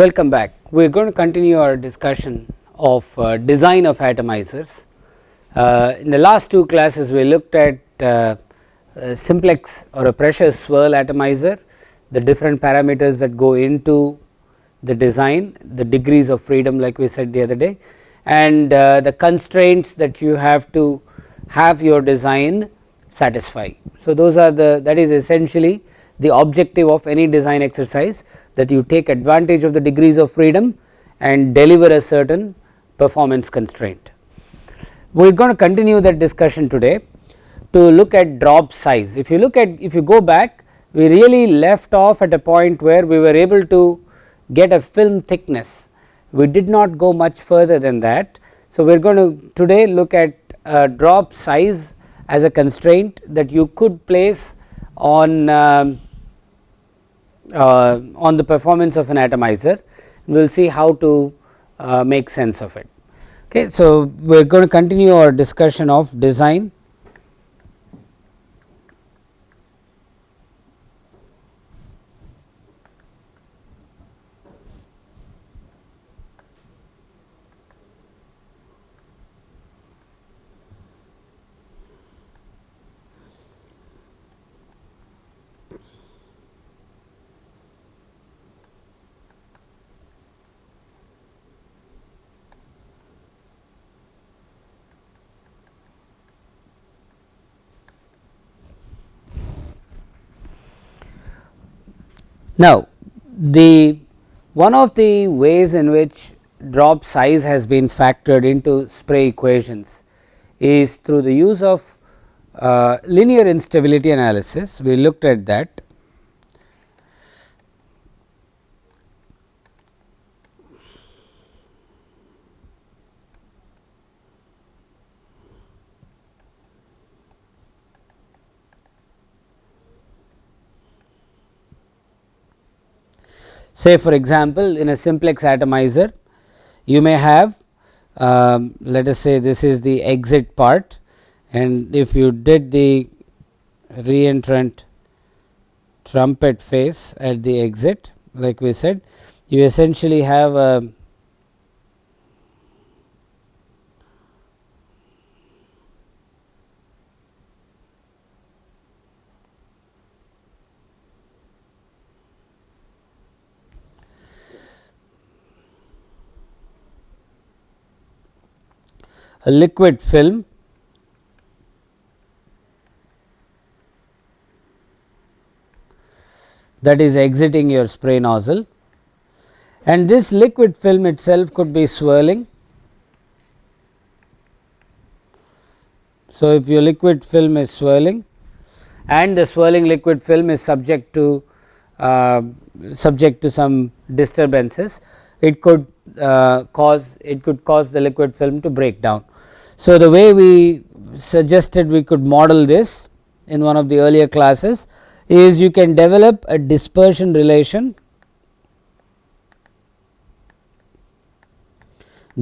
Welcome back. We are going to continue our discussion of uh, design of atomizers. Uh, in the last two classes we looked at uh, simplex or a pressure swirl atomizer, the different parameters that go into the design, the degrees of freedom like we said the other day and uh, the constraints that you have to have your design satisfy. So, those are the that is essentially the objective of any design exercise that you take advantage of the degrees of freedom and deliver a certain performance constraint. We are going to continue that discussion today to look at drop size. If you look at if you go back we really left off at a point where we were able to get a film thickness. We did not go much further than that. So, we are going to today look at drop size as a constraint that you could place on um, uh, on the performance of an atomizer we will see how to uh, make sense of it. Okay. So, we are going to continue our discussion of design Now, the one of the ways in which drop size has been factored into spray equations is through the use of uh, linear instability analysis. We looked at that Say for example, in a simplex atomizer you may have um, let us say this is the exit part and if you did the reentrant trumpet face at the exit like we said you essentially have a liquid film that is exiting your spray nozzle and this liquid film itself could be swirling. So, if your liquid film is swirling and the swirling liquid film is subject to uh, subject to some disturbances, it could uh, cause it could cause the liquid film to break down. So, the way we suggested we could model this in one of the earlier classes is you can develop a dispersion relation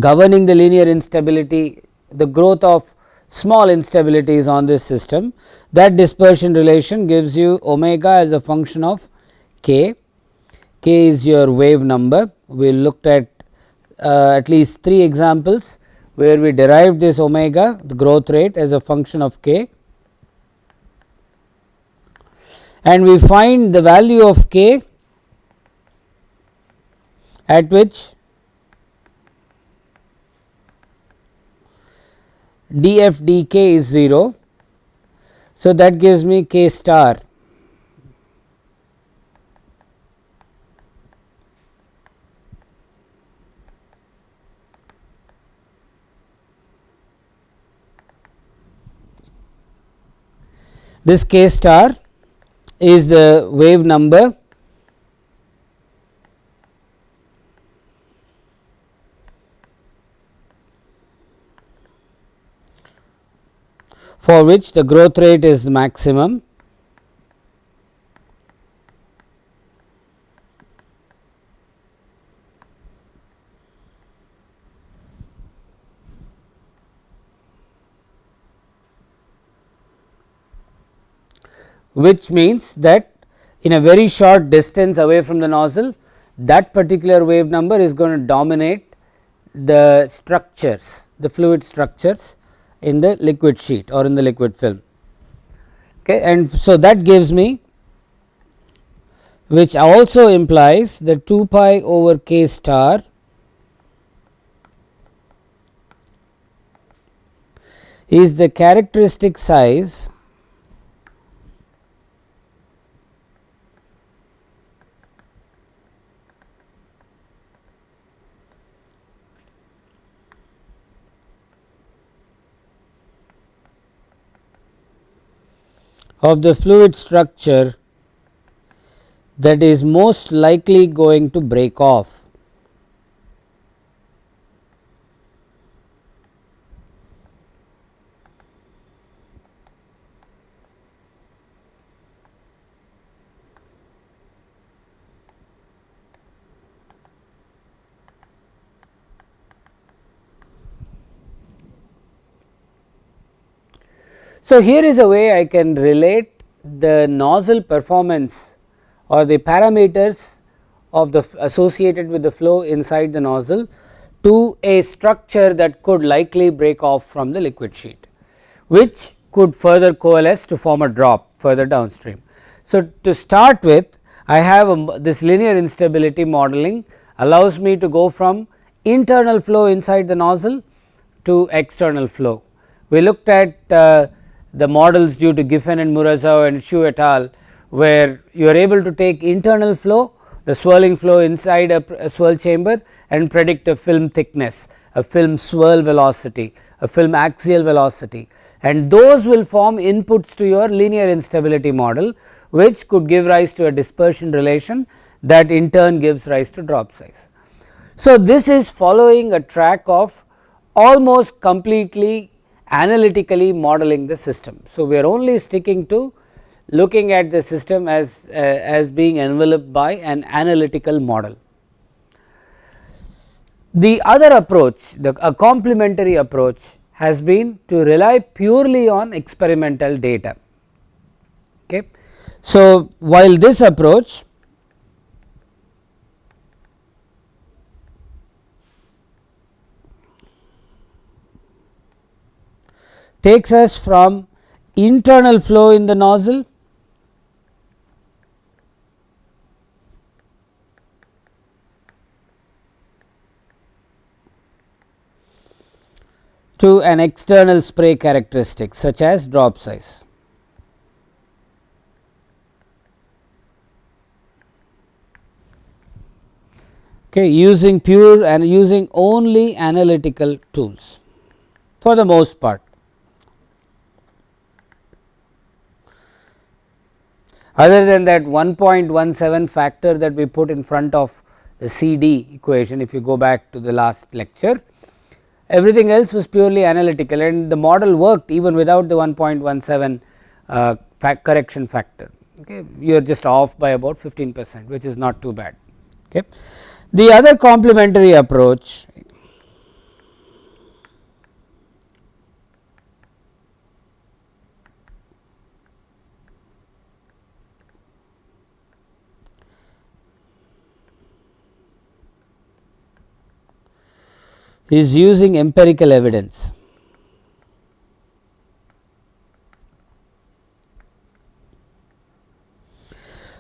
governing the linear instability the growth of small instabilities on this system. That dispersion relation gives you omega as a function of k, k is your wave number. We looked at uh, at least 3 examples where we derived this omega the growth rate as a function of k and we find the value of k at which df dk is 0. So, that gives me k star This k star is the wave number for which the growth rate is maximum which means that in a very short distance away from the nozzle that particular wave number is going to dominate the structures the fluid structures in the liquid sheet or in the liquid film. Okay and so that gives me which also implies that 2 pi over k star is the characteristic size of the fluid structure that is most likely going to break off. So, here is a way I can relate the nozzle performance or the parameters of the associated with the flow inside the nozzle to a structure that could likely break off from the liquid sheet, which could further coalesce to form a drop further downstream. So, to start with I have a, this linear instability modeling allows me to go from internal flow inside the nozzle to external flow. We looked at uh, the models due to Giffen and Muraszew and Xu et al where you are able to take internal flow the swirling flow inside a, a, swirl chamber and predict a film thickness, a film swirl velocity, a film axial velocity and those will form inputs to your linear instability model which could give rise to a dispersion relation that in turn gives rise to drop size. So, this is following a track of almost completely analytically modeling the system. So, we are only sticking to looking at the system as, uh, as being enveloped by an analytical model. The other approach, the a complementary approach has been to rely purely on experimental data. Okay. So, while this approach takes us from internal flow in the nozzle to an external spray characteristic such as drop size. Okay, using pure and using only analytical tools for the most part. Other than that 1.17 factor that we put in front of the CD equation if you go back to the last lecture, everything else was purely analytical and the model worked even without the 1.17 uh, correction factor. Okay. You are just off by about 15 percent which is not too bad. Okay. The other complementary approach is using empirical evidence.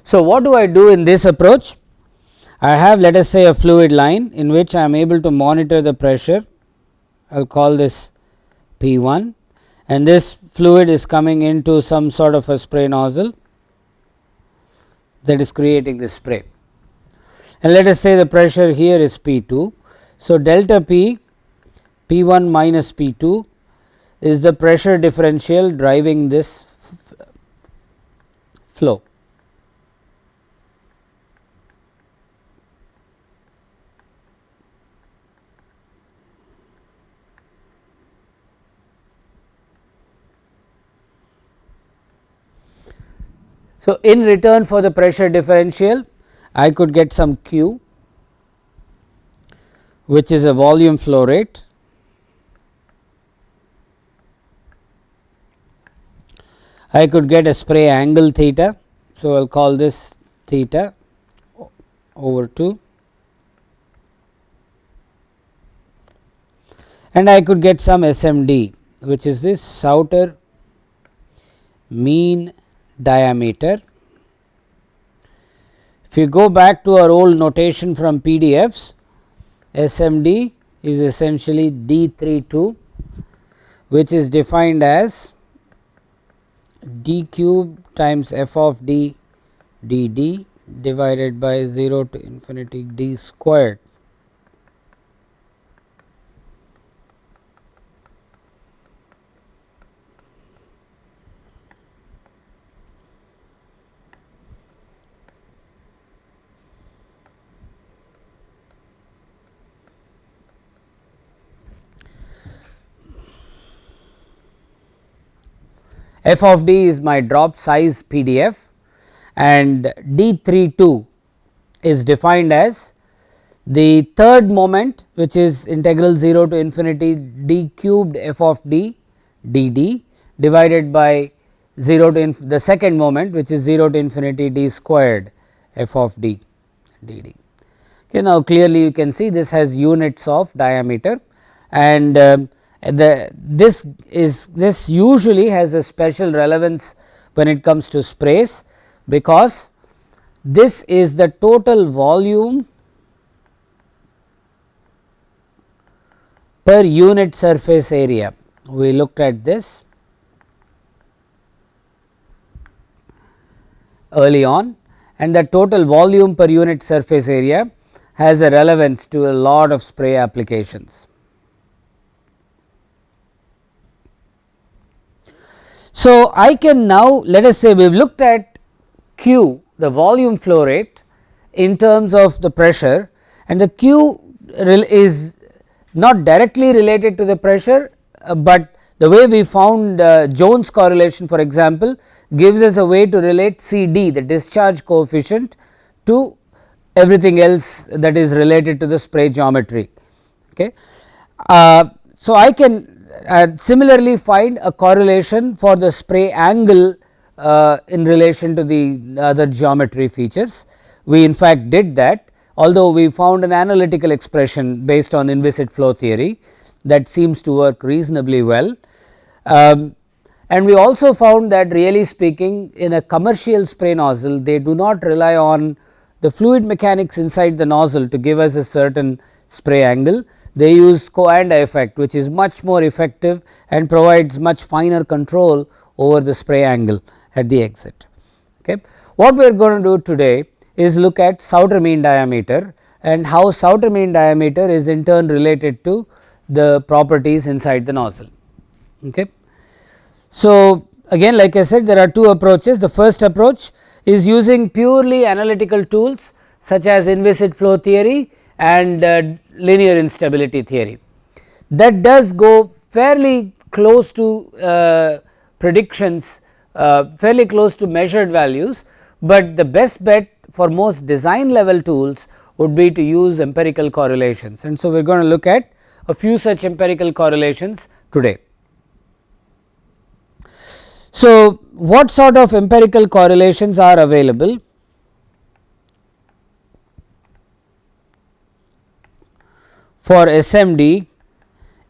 So, what do I do in this approach? I have let us say a fluid line in which I am able to monitor the pressure, I will call this P 1 and this fluid is coming into some sort of a spray nozzle that is creating this spray. And let us say the pressure here is P 2 so, delta P P 1 minus P 2 is the pressure differential driving this flow. So, in return for the pressure differential I could get some Q which is a volume flow rate. I could get a spray angle theta. So, I will call this theta over 2 and I could get some SMD which is this Sauter mean diameter. If you go back to our old notation from PDFs, SMD is essentially D32 which is defined as d cube times f of d dd divided by 0 to infinity d squared f of d is my drop size PDF and d32 is defined as the third moment which is integral 0 to infinity d cubed f of d dd divided by 0 to the second moment which is 0 to infinity d squared f of d dd. Okay, now clearly you can see this has units of diameter and um, the this is this usually has a special relevance when it comes to sprays because this is the total volume per unit surface area we looked at this early on and the total volume per unit surface area has a relevance to a lot of spray applications. So, I can now let us say we have looked at Q the volume flow rate in terms of the pressure and the Q is not directly related to the pressure, uh, but the way we found uh, Jones correlation for example gives us a way to relate C d the discharge coefficient to everything else that is related to the spray geometry. Okay. Uh, so, I can and similarly find a correlation for the spray angle uh, in relation to the other geometry features. We in fact did that although we found an analytical expression based on inviscid flow theory that seems to work reasonably well. Um, and we also found that really speaking in a commercial spray nozzle they do not rely on the fluid mechanics inside the nozzle to give us a certain spray angle they use Coanda effect which is much more effective and provides much finer control over the spray angle at the exit. Okay. What we are going to do today is look at Sauter mean diameter and how Sauter mean diameter is in turn related to the properties inside the nozzle. Okay. So, again like I said there are two approaches the first approach is using purely analytical tools such as inviscid flow theory and uh, linear instability theory. That does go fairly close to uh, predictions uh, fairly close to measured values, but the best bet for most design level tools would be to use empirical correlations and so we are going to look at a few such empirical correlations today. So, what sort of empirical correlations are available? For SMD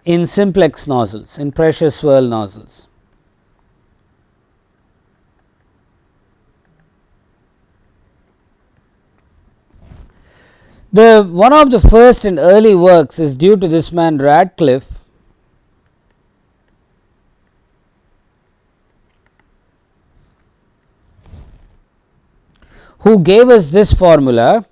in simplex nozzles in pressure swirl nozzles. The one of the first and early works is due to this man Radcliffe who gave us this formula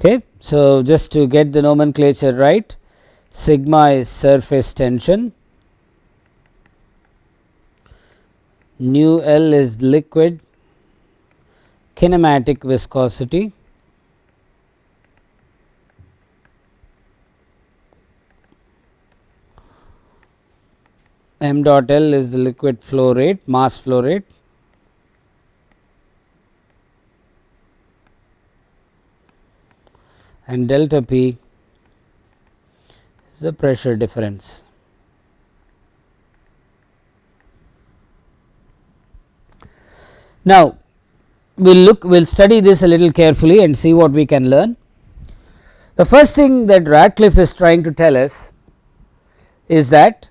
Okay. So, just to get the nomenclature right sigma is surface tension, nu L is liquid kinematic viscosity. M dot L is the liquid flow rate mass flow rate and delta P is the pressure difference. Now, we will look we will study this a little carefully and see what we can learn. The first thing that Radcliffe is trying to tell us is that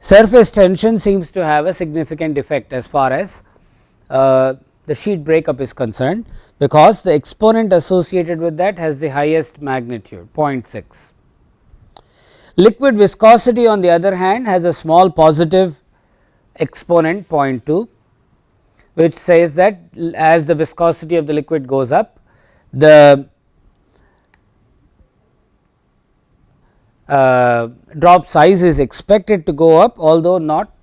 surface tension seems to have a significant effect as far as uh, the sheet breakup is concerned, because the exponent associated with that has the highest magnitude 0.6. Liquid viscosity on the other hand has a small positive exponent 0.2 which says that as the viscosity of the liquid goes up the uh, drop size is expected to go up although not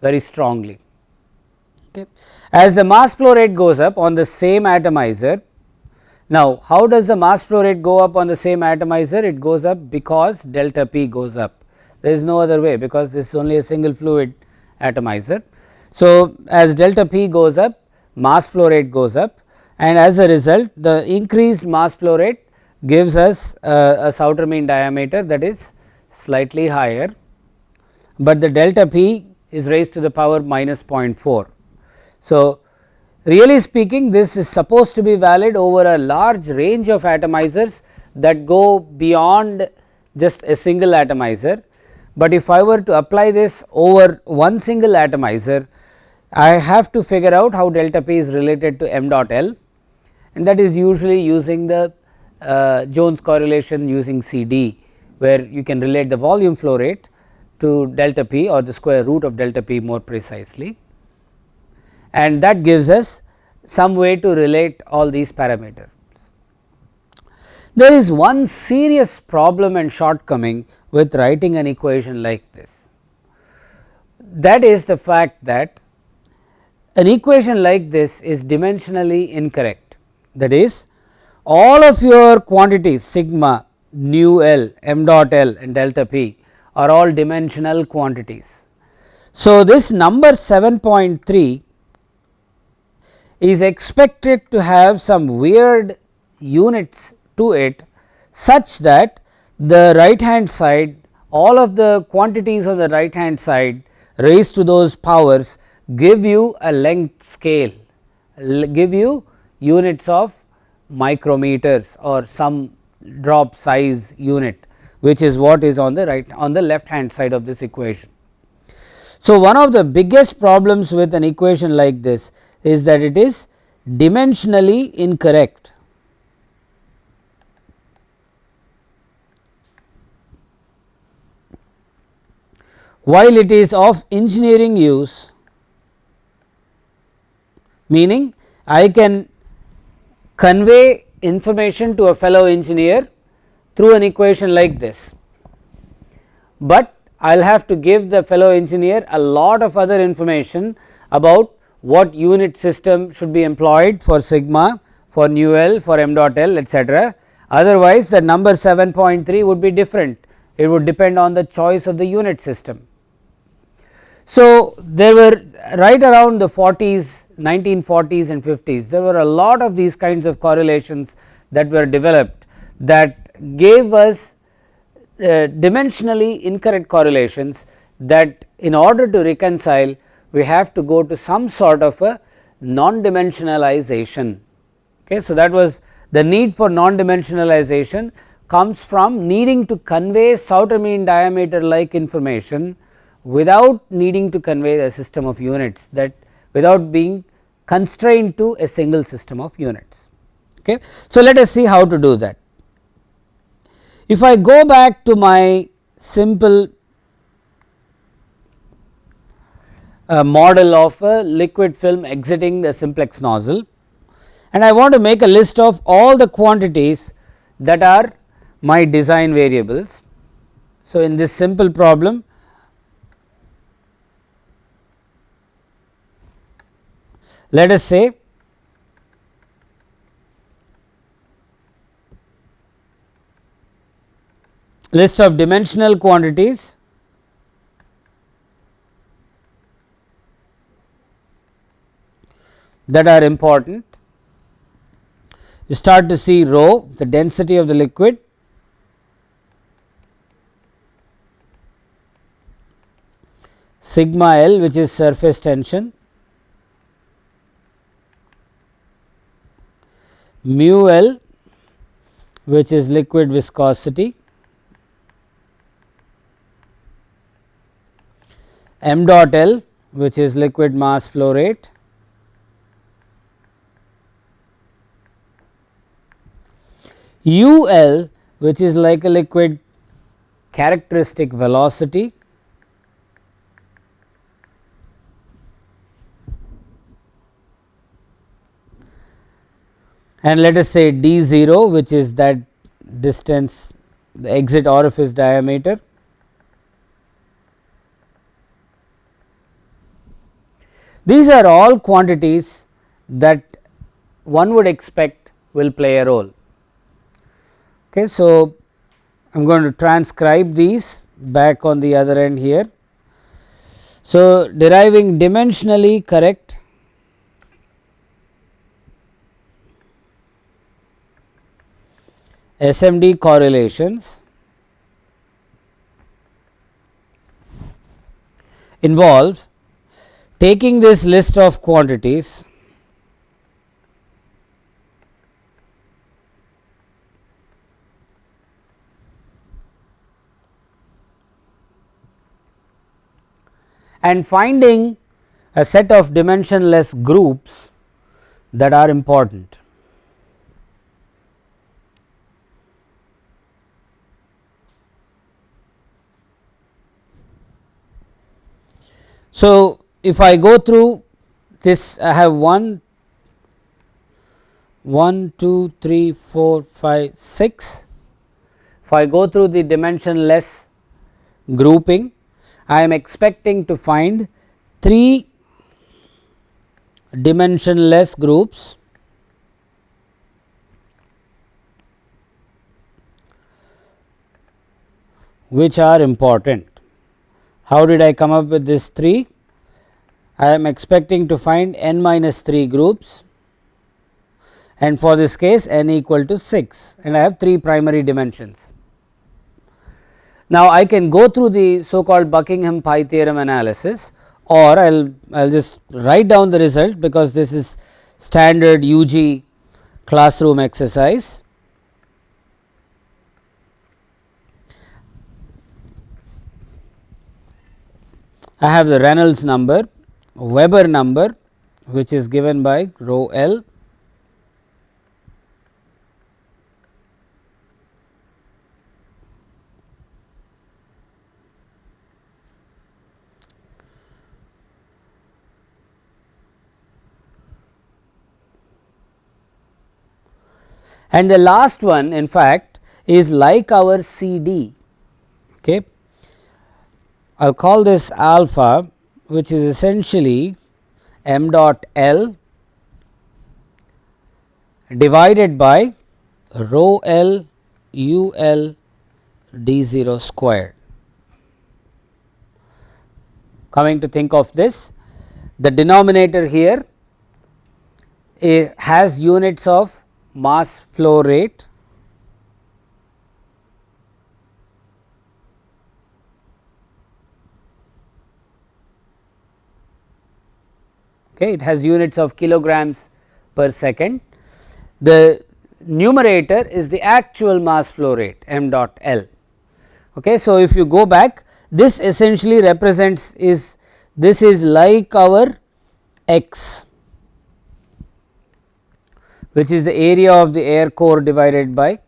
very strongly. Okay. As the mass flow rate goes up on the same atomizer, now how does the mass flow rate go up on the same atomizer? It goes up because delta P goes up, there is no other way because this is only a single fluid atomizer. So, as delta P goes up mass flow rate goes up and as a result the increased mass flow rate gives us a Sauter mean diameter that is slightly higher, but the delta p is raised to the power minus 0.4. So, really speaking this is supposed to be valid over a large range of atomizers that go beyond just a single atomizer, but if I were to apply this over one single atomizer I have to figure out how delta p is related to m dot L and that is usually using the uh, Jones correlation using CD where you can relate the volume flow rate to delta p or the square root of delta p more precisely and that gives us some way to relate all these parameters. There is one serious problem and shortcoming with writing an equation like this that is the fact that an equation like this is dimensionally incorrect that is all of your quantities sigma, nu L, m dot L and delta P are all dimensional quantities. So, this number 7.3 is expected to have some weird units to it such that the right hand side all of the quantities on the right hand side raised to those powers give you a length scale give you units of micrometers or some drop size unit which is what is on the right on the left hand side of this equation. So, one of the biggest problems with an equation like this is that it is dimensionally incorrect. While it is of engineering use meaning I can convey information to a fellow engineer through an equation like this, but I will have to give the fellow engineer a lot of other information about what unit system should be employed for sigma, for nu L, for m dot L etc. Otherwise, the number 7.3 would be different, it would depend on the choice of the unit system. So, there were right around the 40s 1940s and 50s there were a lot of these kinds of correlations that were developed that gave us uh, dimensionally incorrect correlations that in order to reconcile we have to go to some sort of a non dimensionalization. Okay. So, that was the need for non dimensionalization comes from needing to convey Sauter mean diameter like information without needing to convey a system of units that without being constrained to a single system of units. Okay. So, let us see how to do that. If I go back to my simple uh, model of a liquid film exiting the simplex nozzle and I want to make a list of all the quantities that are my design variables. So, in this simple problem Let us say list of dimensional quantities that are important. You start to see rho the density of the liquid. Sigma L which is surface tension. Mu L which is liquid viscosity. M dot L which is liquid mass flow rate u L which is like a liquid characteristic velocity and let us say d 0 which is that distance the exit orifice diameter. These are all quantities that one would expect will play a role. Okay, so, I am going to transcribe these back on the other end here. So, deriving dimensionally correct SMD correlations involve taking this list of quantities and finding a set of dimensionless groups that are important. So, if I go through this I have 1, 1, 2, 3, 4, 5, 6. If I go through the dimensionless grouping, I am expecting to find 3 dimensionless groups which are important. How did I come up with this 3? I am expecting to find n minus 3 groups and for this case n equal to 6 and I have 3 primary dimensions. Now, I can go through the so called Buckingham pi theorem analysis or I will I will just write down the result because this is standard UG classroom exercise. I have the Reynolds number, Weber number which is given by rho L and the last one in fact is like our C D. Okay. I will call this alpha which is essentially m dot L divided by rho L u L d 0 squared. Coming to think of this, the denominator here has units of mass flow rate okay, it has units of kilograms per second. The numerator is the actual mass flow rate m dot L. Okay. So, if you go back this essentially represents is this is like our x which is the area of the air core divided by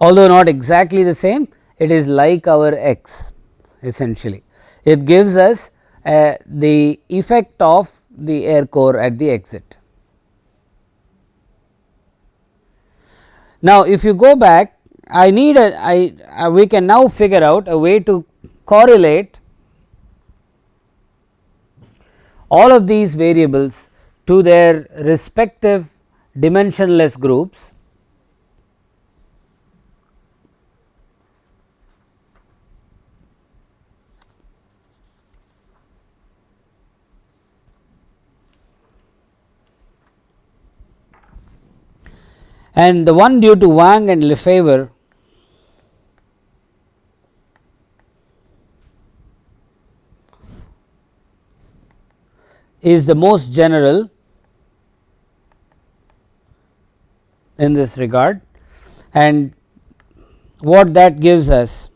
although not exactly the same it is like our x essentially. It gives us uh, the effect of the air core at the exit. Now, if you go back I need a I uh, we can now figure out a way to correlate all of these variables to their respective dimensionless groups. And the one due to Wang and Lefebvre is the most general in this regard. And what that gives us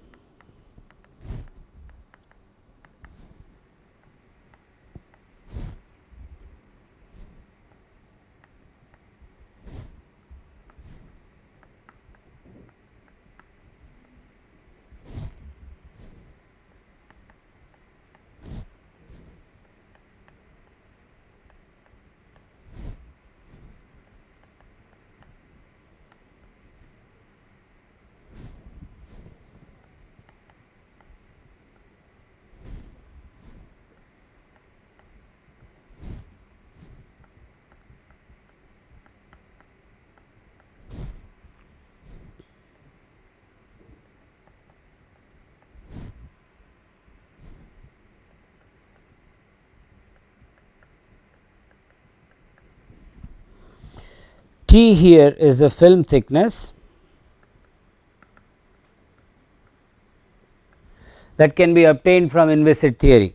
T here is the film thickness that can be obtained from inviscid theory.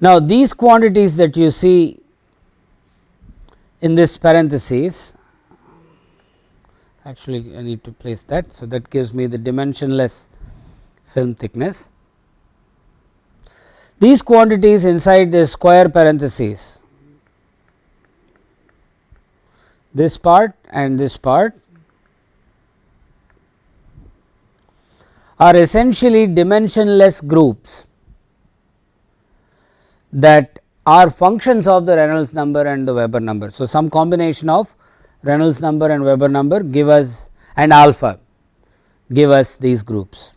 Now, these quantities that you see in this parenthesis actually I need to place that. So, that gives me the dimensionless film thickness. These quantities inside the square parenthesis this part and this part are essentially dimensionless groups that are functions of the Reynolds number and the Weber number. So, some combination of Reynolds number and Weber number give us and alpha give us these groups.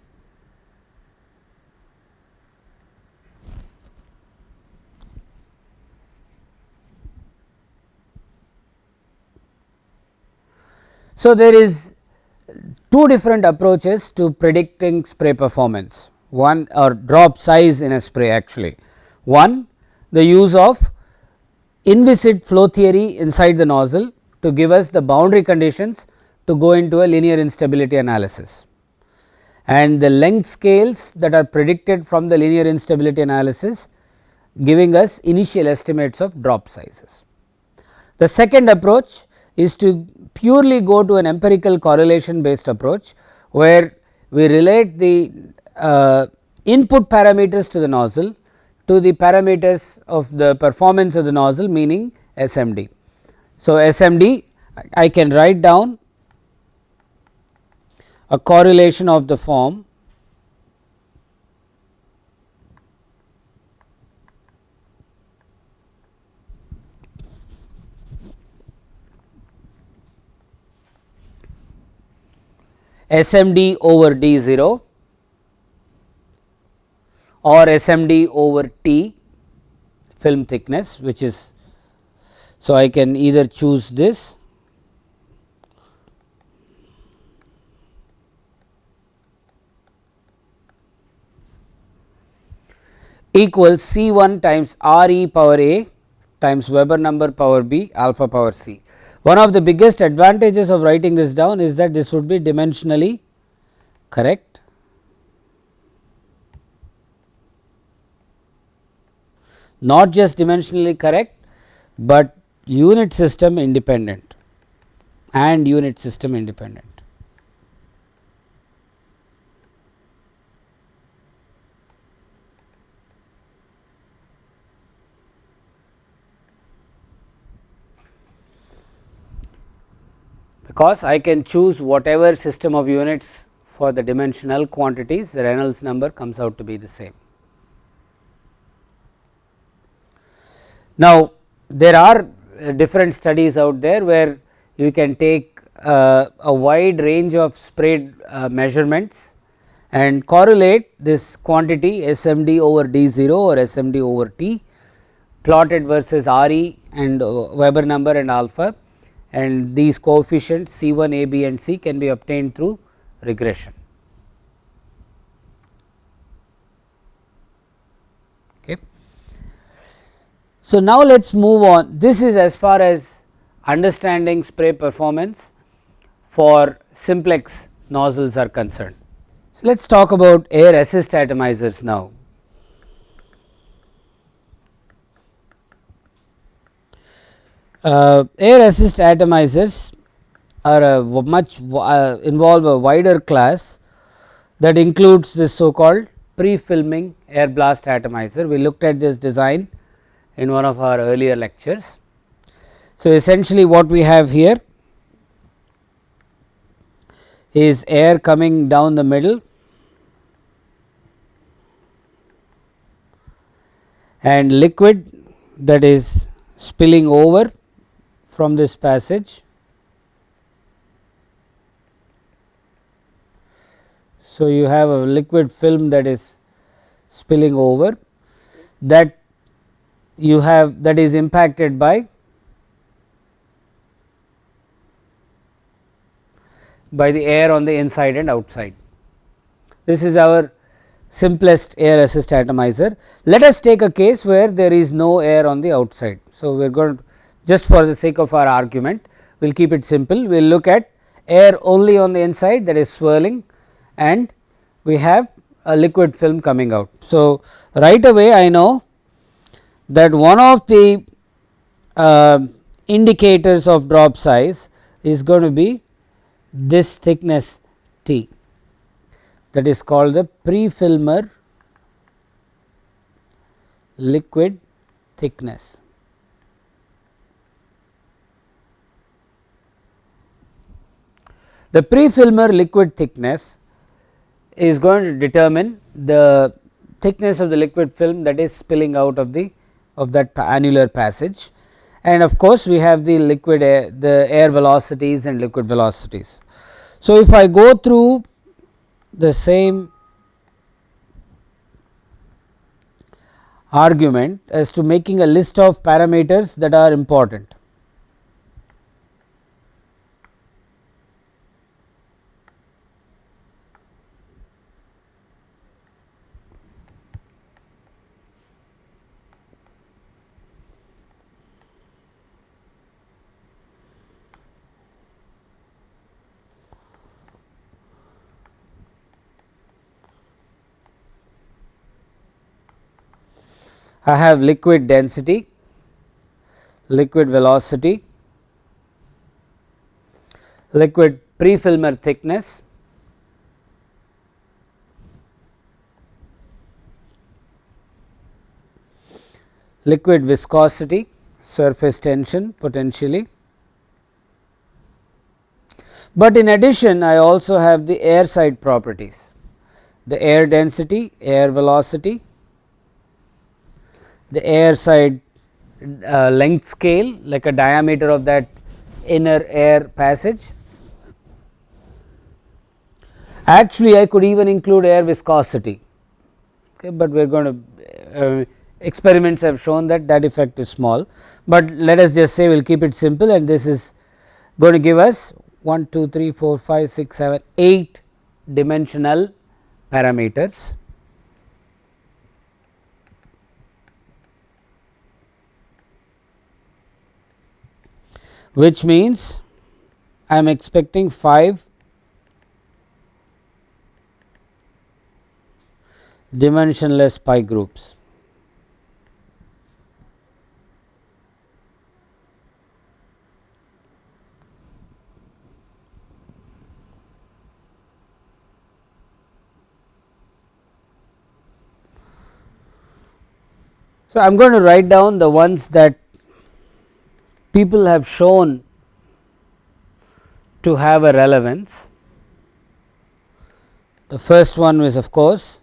So, there is two different approaches to predicting spray performance one or drop size in a spray actually. One the use of inviscid flow theory inside the nozzle to give us the boundary conditions to go into a linear instability analysis and the length scales that are predicted from the linear instability analysis giving us initial estimates of drop sizes. The second approach is to purely go to an empirical correlation based approach where we relate the uh, input parameters to the nozzle to the parameters of the performance of the nozzle meaning SMD. So, SMD I can write down a correlation of the form SMD over D 0 or SMD over T film thickness which is. So, I can either choose this equals C 1 times R e power A times Weber number power B alpha power C. One of the biggest advantages of writing this down is that this would be dimensionally correct not just dimensionally correct, but unit system independent and unit system independent. Because I can choose whatever system of units for the dimensional quantities the Reynolds number comes out to be the same. Now, there are uh, different studies out there where you can take uh, a wide range of sprayed uh, measurements and correlate this quantity SMD over D0 or SMD over T plotted versus RE and uh, Weber number and alpha and these coefficients C 1, A, B and C can be obtained through regression. So, now let us move on this is as far as understanding spray performance for simplex nozzles are concerned. So, let us talk about air assist atomizers now. Uh, air assist atomizers are a much uh, involve a wider class that includes this so called pre-filming air blast atomizer. We looked at this design in one of our earlier lectures. So, essentially what we have here is air coming down the middle and liquid that is spilling over from this passage. So, you have a liquid film that is spilling over that you have that is impacted by by the air on the inside and outside. This is our simplest air assist atomizer. Let us take a case where there is no air on the outside. So, we are going to just for the sake of our argument we will keep it simple. We will look at air only on the inside that is swirling and we have a liquid film coming out. So, right away I know that one of the uh, indicators of drop size is going to be this thickness T that is called the pre-filmer liquid thickness. The pre-filmer liquid thickness is going to determine the thickness of the liquid film that is spilling out of the of that annular passage and of course, we have the liquid air the air velocities and liquid velocities. So, if I go through the same argument as to making a list of parameters that are important. I have liquid density, liquid velocity, liquid pre-filmer thickness, liquid viscosity, surface tension potentially. But in addition I also have the air side properties, the air density, air velocity, the air side uh, length scale like a diameter of that inner air passage. Actually, I could even include air viscosity, okay, but we are going to uh, experiments have shown that that effect is small, but let us just say we will keep it simple and this is going to give us 1, 2, 3, 4, 5, 6, 7, 8 dimensional parameters. Which means I am expecting 5 dimensionless pi groups. So, I am going to write down the ones that people have shown to have a relevance. The first one was of course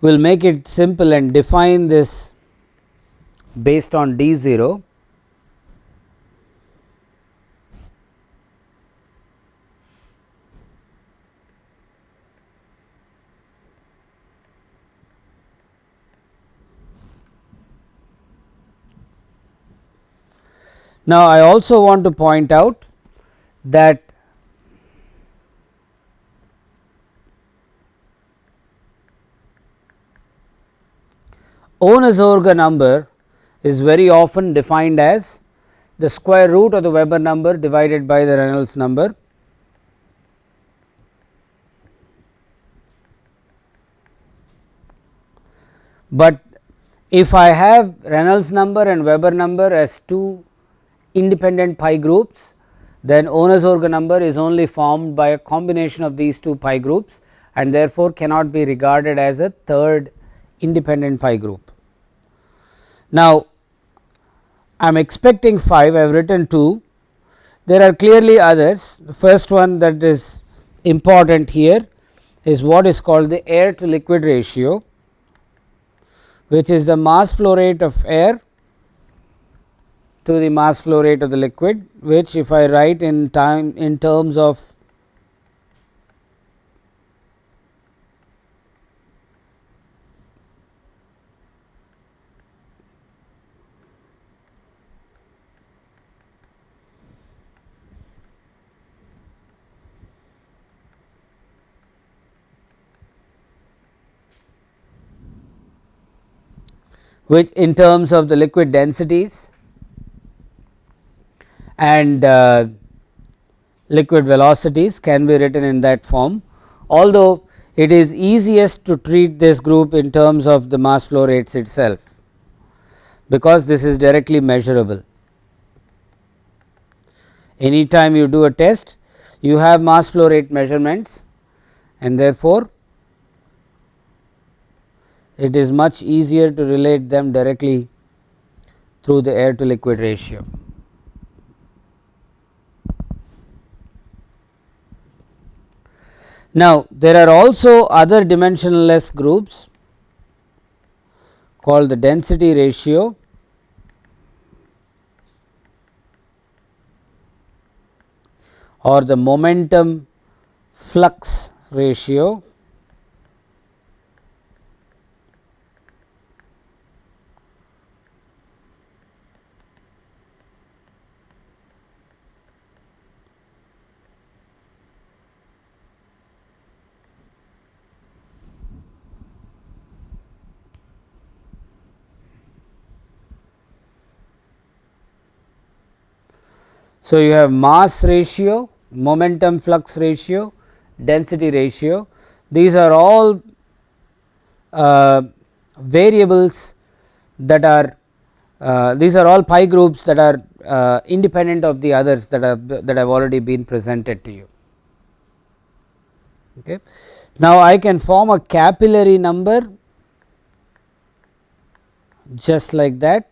we will make it simple and define this based on d 0 Now, I also want to point out that Ohnesorge number is very often defined as the square root of the Weber number divided by the Reynolds number. But if I have Reynolds number and Weber number as two independent pi groups, then Ohnesorge number is only formed by a combination of these two pi groups and therefore, cannot be regarded as a third independent pi group. Now, I am expecting 5, I have written 2, there are clearly others. The first one that is important here is what is called the air to liquid ratio, which is the mass flow rate of air to the mass flow rate of the liquid, which if I write in time in terms of which in terms of the liquid densities and uh, liquid velocities can be written in that form. Although, it is easiest to treat this group in terms of the mass flow rates itself, because this is directly measurable. Any time you do a test, you have mass flow rate measurements and therefore, it is much easier to relate them directly through the air to liquid ratio. Now, there are also other dimensionless groups called the density ratio or the momentum flux ratio So, you have mass ratio, momentum flux ratio, density ratio these are all uh, variables that are uh, these are all pi groups that are uh, independent of the others that have that have already been presented to you. Okay. Now, I can form a capillary number just like that,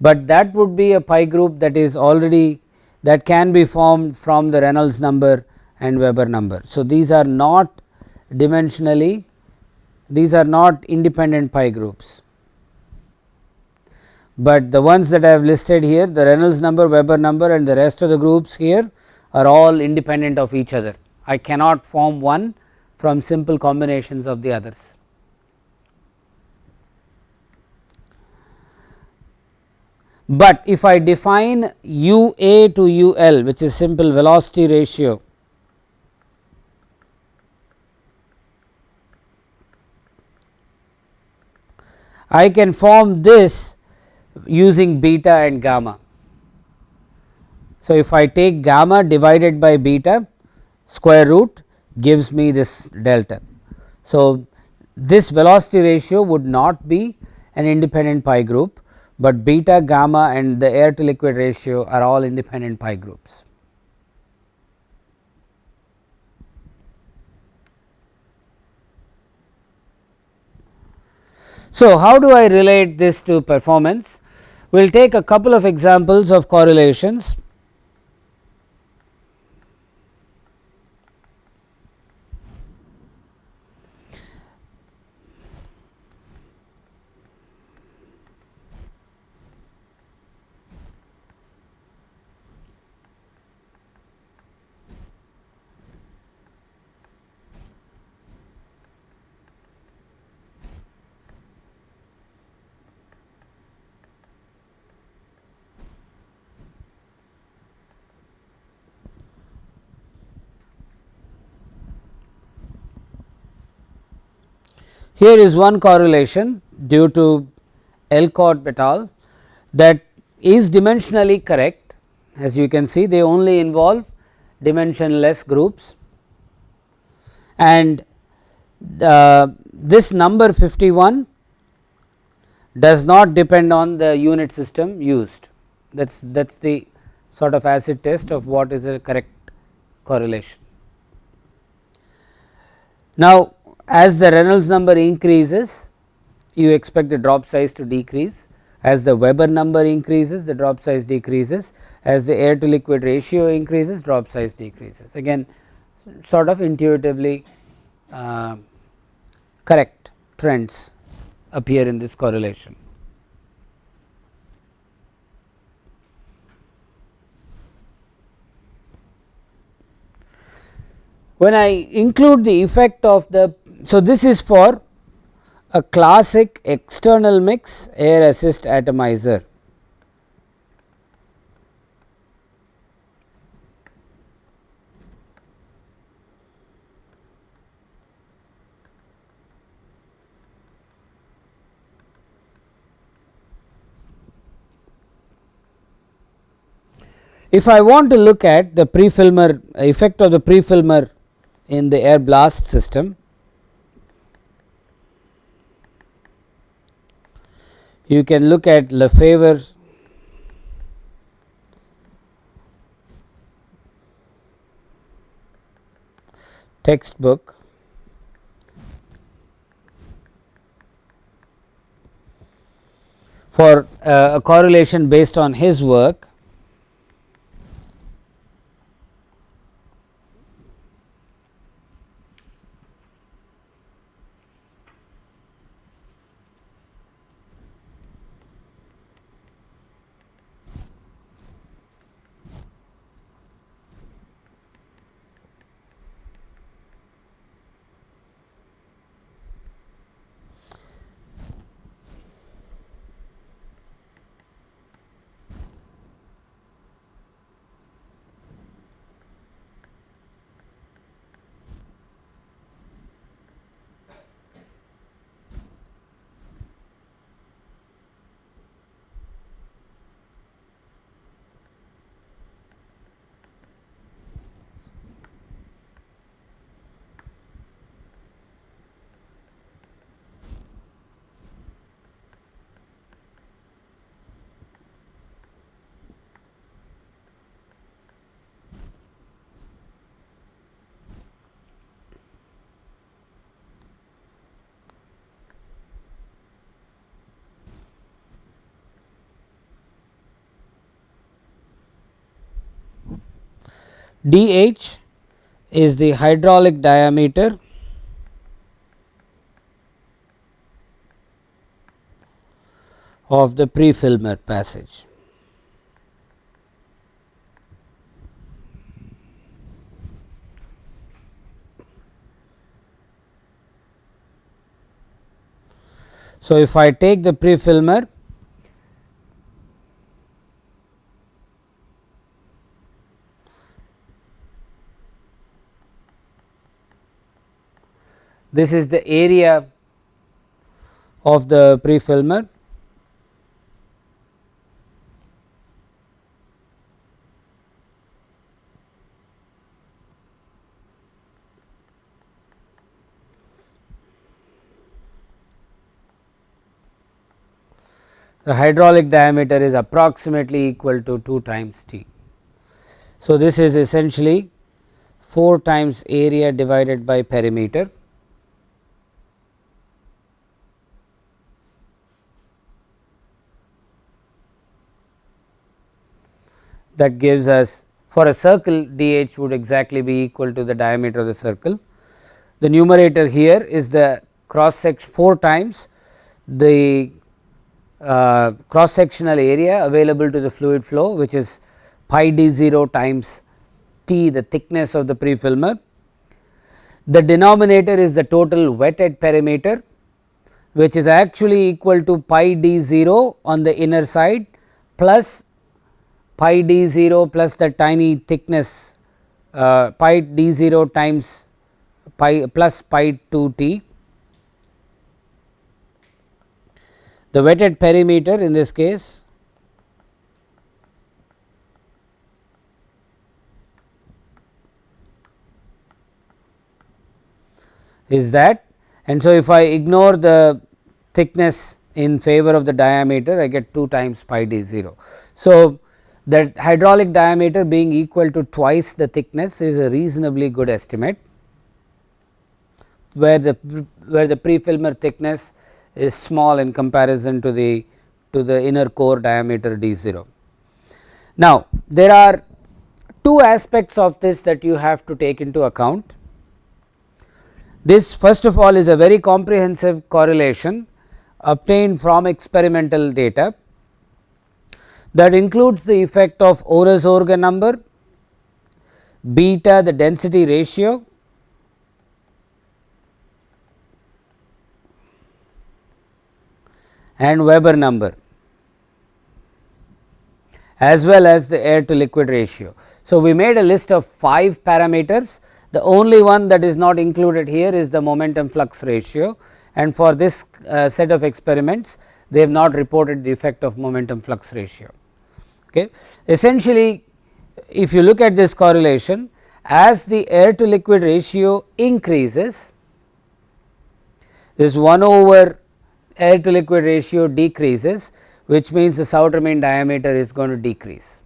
but that would be a pi group that is already that can be formed from the Reynolds number and Weber number. So, these are not dimensionally these are not independent pi groups, but the ones that I have listed here the Reynolds number, Weber number and the rest of the groups here are all independent of each other. I cannot form one from simple combinations of the others. But if I define u a to u l which is simple velocity ratio I can form this using beta and gamma. So, if I take gamma divided by beta square root gives me this delta. So, this velocity ratio would not be an independent pi group, but beta, gamma and the air to liquid ratio are all independent pi groups. So, how do I relate this to performance? We will take a couple of examples of correlations. Here is one correlation due to Elkotb et al. that is dimensionally correct. As you can see they only involve dimensionless groups. And uh, this number 51 does not depend on the unit system used. That is that is the sort of acid test of what is a correct correlation. Now, as the Reynolds number increases you expect the drop size to decrease. As the Weber number increases the drop size decreases. As the air to liquid ratio increases drop size decreases. Again sort of intuitively uh, correct trends appear in this correlation. When I include the effect of the, so this is for a classic external mix air assist atomizer. If I want to look at the prefilmer effect of the prefilmer in the air blast system, you can look at Lefebvre. Textbook. For uh, a correlation based on his work dH is the hydraulic diameter of the prefilmer passage. So, if I take the prefilmer this is the area of the prefilmer the hydraulic diameter is approximately equal to 2 times T. So, this is essentially 4 times area divided by perimeter that gives us for a circle dh would exactly be equal to the diameter of the circle. The numerator here is the cross section 4 times the uh, cross sectional area available to the fluid flow which is pi d 0 times T the thickness of the prefilmer. The denominator is the total wetted perimeter which is actually equal to pi d 0 on the inner side plus pi d 0 plus the tiny thickness uh, pi d 0 times pi plus pi 2 t the wetted perimeter in this case is that and so if I ignore the thickness in favor of the diameter I get 2 times pi d 0. So, that hydraulic diameter being equal to twice the thickness is a reasonably good estimate where the where the pre-filmer thickness is small in comparison to the to the inner core diameter d 0. Now, there are two aspects of this that you have to take into account. This first of all is a very comprehensive correlation obtained from experimental data that includes the effect of Ohnesorge number, beta the density ratio and Weber number as well as the air to liquid ratio. So, we made a list of 5 parameters the only one that is not included here is the momentum flux ratio and for this uh, set of experiments they have not reported the effect of momentum flux ratio. Okay. Essentially if you look at this correlation as the air to liquid ratio increases this 1 over air to liquid ratio decreases which means the Sauter main diameter is going to decrease.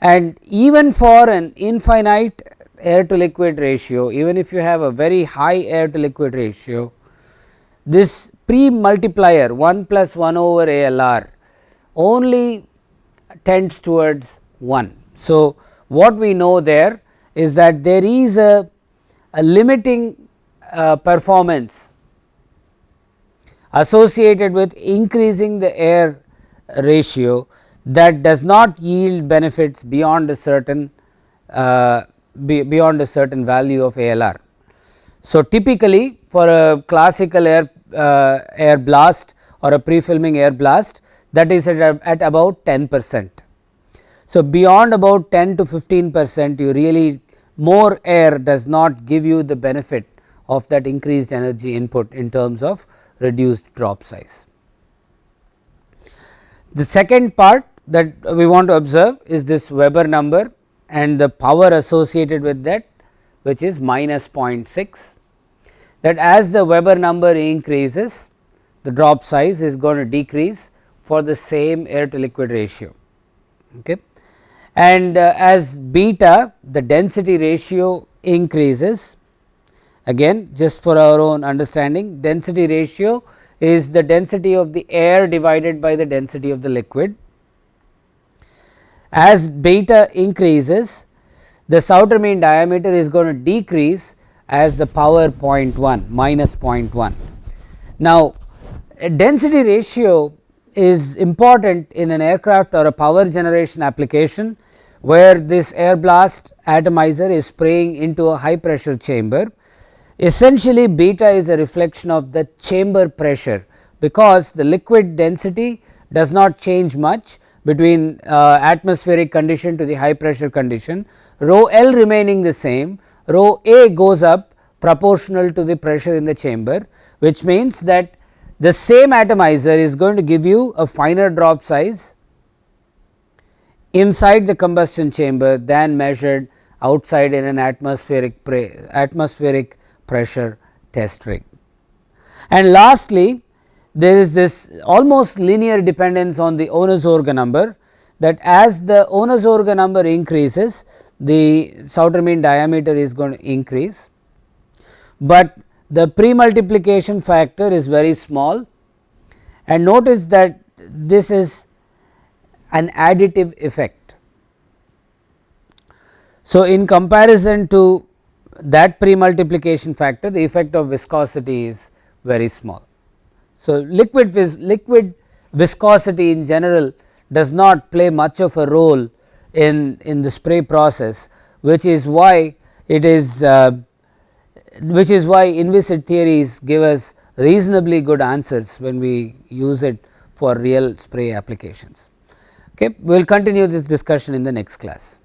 And even for an infinite air to liquid ratio even if you have a very high air to liquid ratio this pre multiplier 1 plus 1 over ALR only tends towards 1. So, what we know there is that there is a, a limiting uh, performance associated with increasing the air ratio that does not yield benefits beyond a certain uh, be beyond a certain value of ALR. So, typically for a classical air uh, air blast or a pre-filming air blast that is at, at about 10 percent. So, beyond about 10 to 15 percent you really more air does not give you the benefit of that increased energy input in terms of reduced drop size. The second part that we want to observe is this Weber number and the power associated with that which is minus 0.6 that as the Weber number increases the drop size is going to decrease for the same air to liquid ratio. Okay. And uh, as beta the density ratio increases again just for our own understanding density ratio is the density of the air divided by the density of the liquid as beta increases the Sauter mean diameter is going to decrease as the power 0.1 minus 0.1. Now, density ratio is important in an aircraft or a power generation application where this air blast atomizer is spraying into a high pressure chamber. Essentially beta is a reflection of the chamber pressure because the liquid density does not change much between uh, atmospheric condition to the high pressure condition rho L remaining the same rho A goes up proportional to the pressure in the chamber which means that the same atomizer is going to give you a finer drop size inside the combustion chamber than measured outside in an atmospheric atmospheric pressure test rig. And lastly, there is this almost linear dependence on the Ohnesorge number that as the Ohnesorge number increases the Sauter mean diameter is going to increase, but the pre multiplication factor is very small and notice that this is an additive effect. So, in comparison to that pre multiplication factor the effect of viscosity is very small. So, liquid vis liquid viscosity in general does not play much of a role in, in the spray process which is why it is uh, which is why inviscid theories give us reasonably good answers when we use it for real spray applications. Okay, we will continue this discussion in the next class.